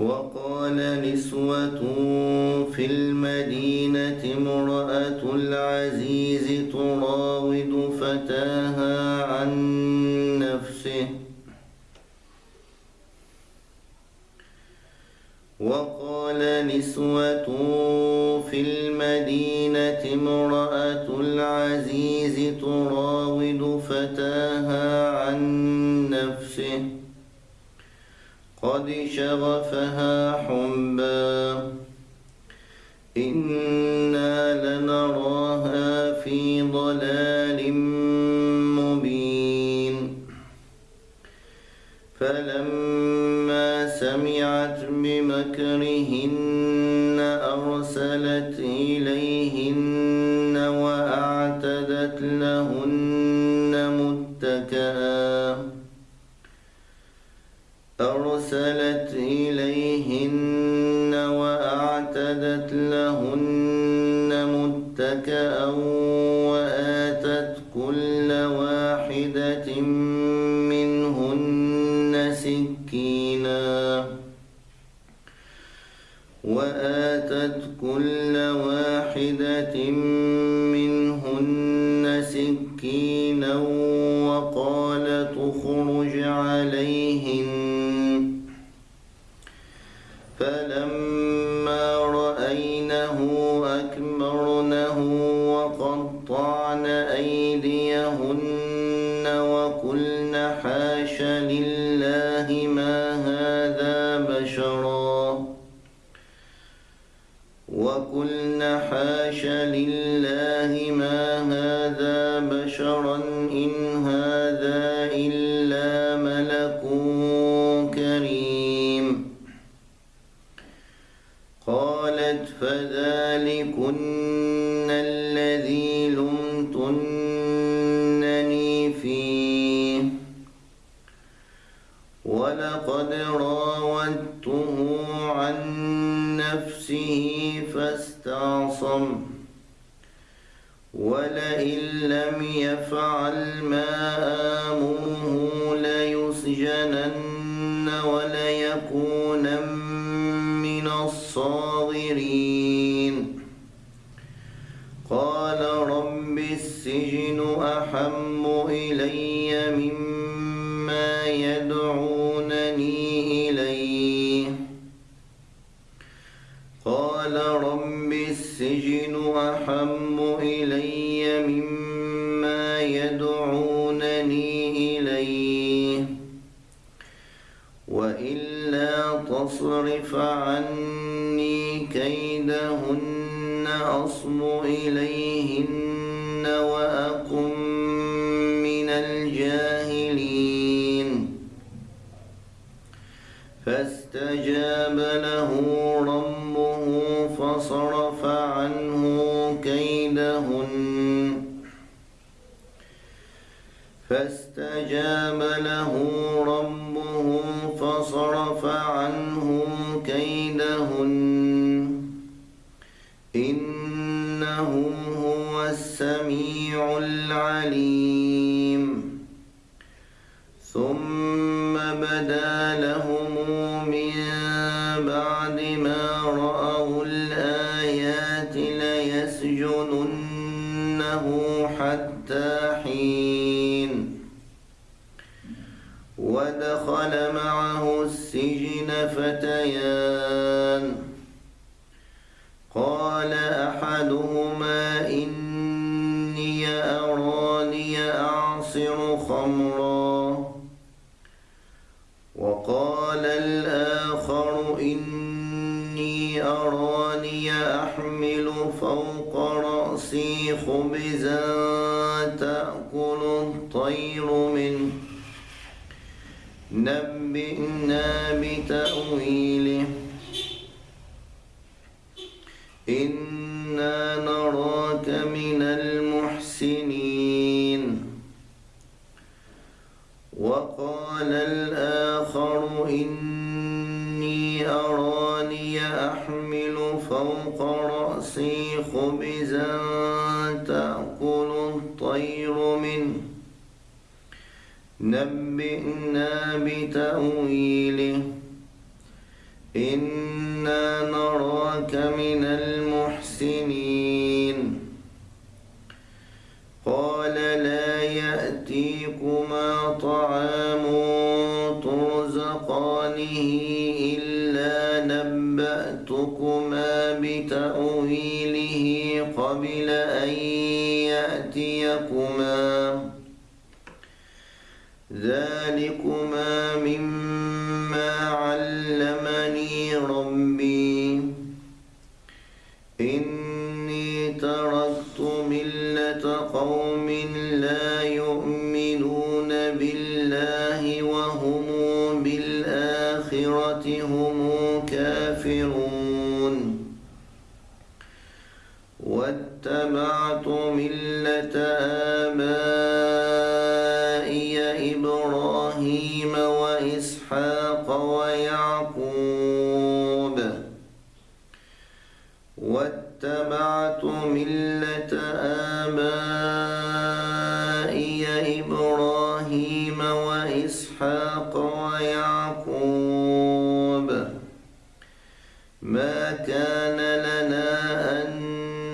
وقال نسوة في المدينة امرأة العزيز تراود فتاها عن نفسه. وقال نسوة في المدينة امرأة العزيز تراود فتاها قد شغفها حبا. إنا لنراها في ضلال مبين. فلما سمعت بمكرهن أرسلت إليهن وأعتدت لهن وآتت بشرا إن هذا يفعل ما وإلا تصرف عني كيدهن أصب إليهن وأقم من الجاهلين. فاستجاب له ربه فصرف عنه كيدهن. فاستجاب له ربه فصرف عنه كيدهن. إنه هو السميع العليم. السجن فتيان إنا نراك من المحسنين. وقال الآخر إني أراني أحمل فوق رأسي خبزا تأكل الطير منه. نبئنا بتأويله قوم لا يؤمنون إبراهيم وإسحاق ويعقوب. ما كان لنا أن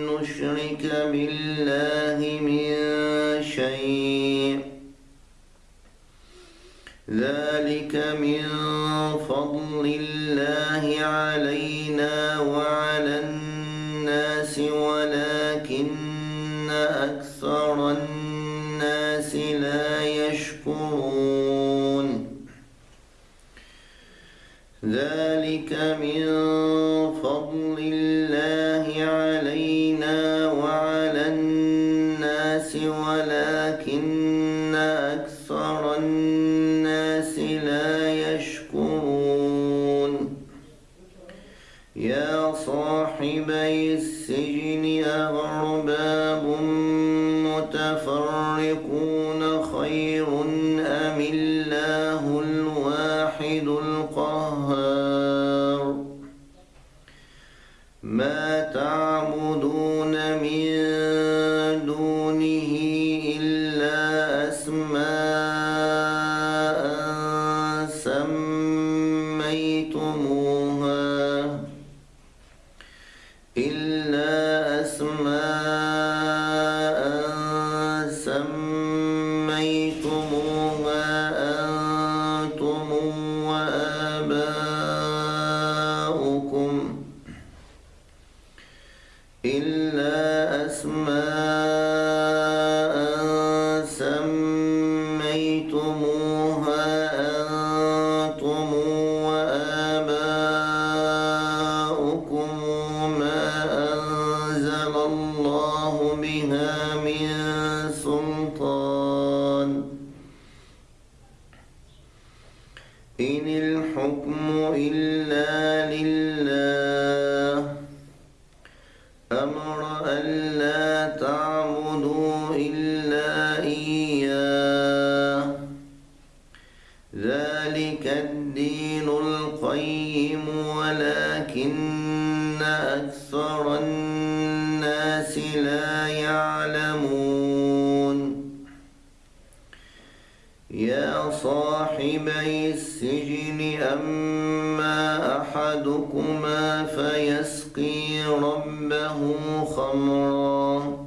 نشرك بالله من شيء. ذلك من فضل الله علينا وعلى ذلك من القهار. ما تعبدون إلا أسماء أحدكما فيسقي ربه خمرا.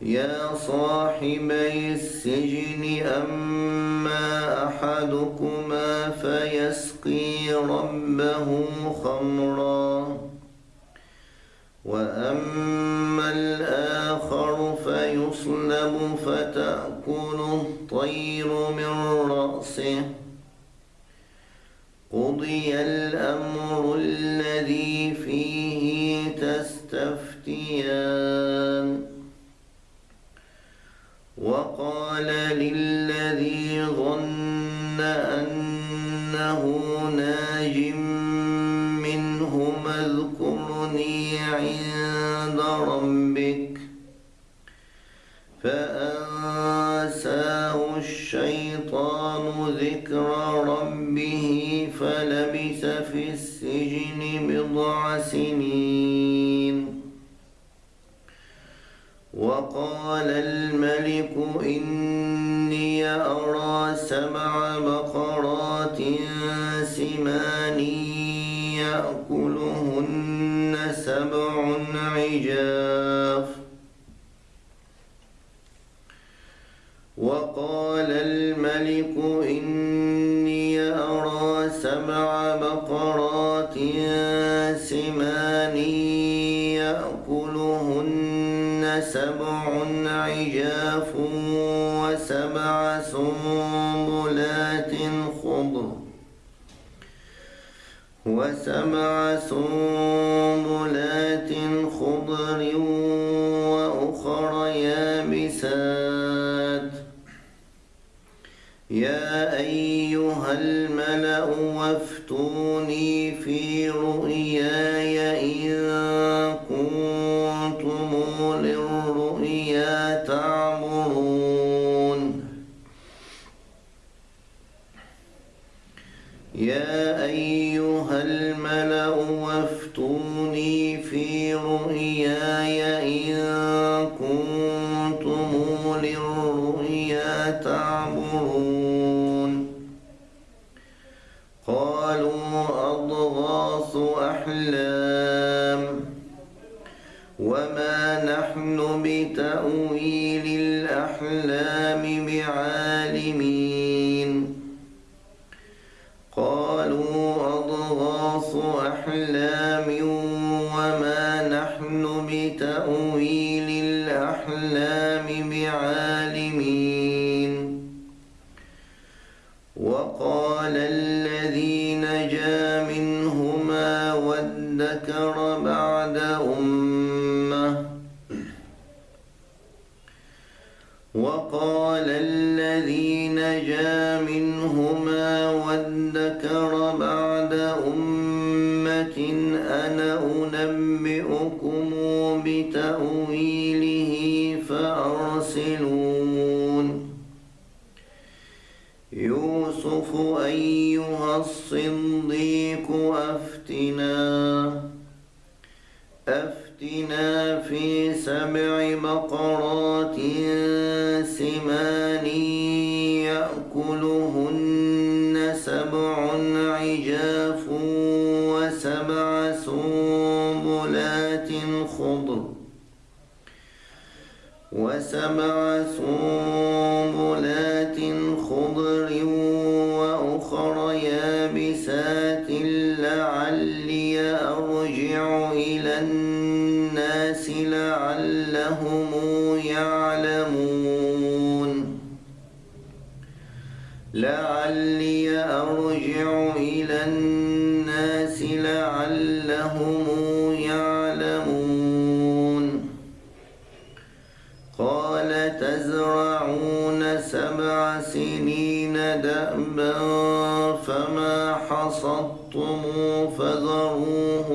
يا صاحبي السجن أما أحدكما فيسقي ربه خمرا. وأما الآخر فيصلب فتأكل الطير من رأسه. قضي الأمر الذي فيه تستفتيان وقال للذي سنين وقال الملك إني أرى سبع بقرات سنبلات خضر وسبع سنبلات يا أيها الملأ قالوا أضغاث أحلام ولكن أنا أنبئكم بتأويله فأرسلون. يوسف أيها الصنديق أفتنا أفتنا في سبع مقرات خضر وسبع سور حصدتموه فذروه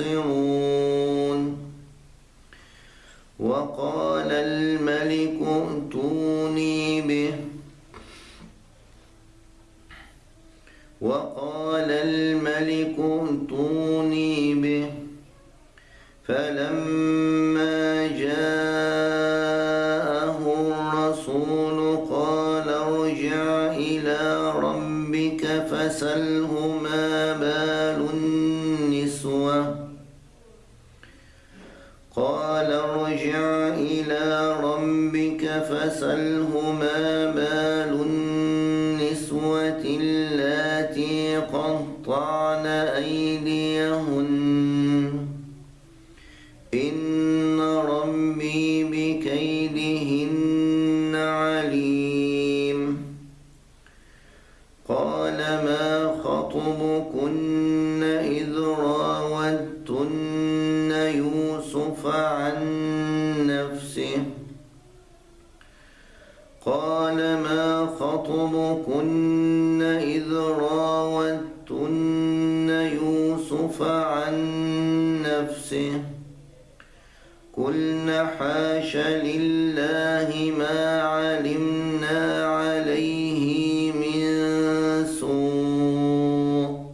ينتصرون وقال الملك اتوني به. وقال الملك اتوني به. فلما جاءه الرسول قال ارجع إلى ربك فسله ما بال فاسألهم ظنكن إذ راوتن يوسف عن نفسه قلن حاش لله ما علمنا عليه من سوء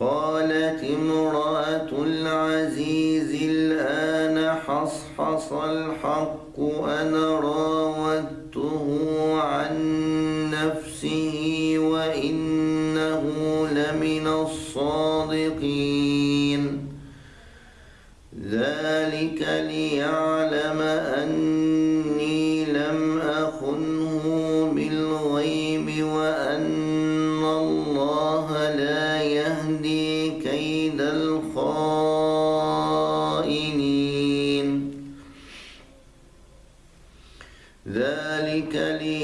قالت امرأة العزيز الآن حصحص الحق أنا راودته ذلك ليعلم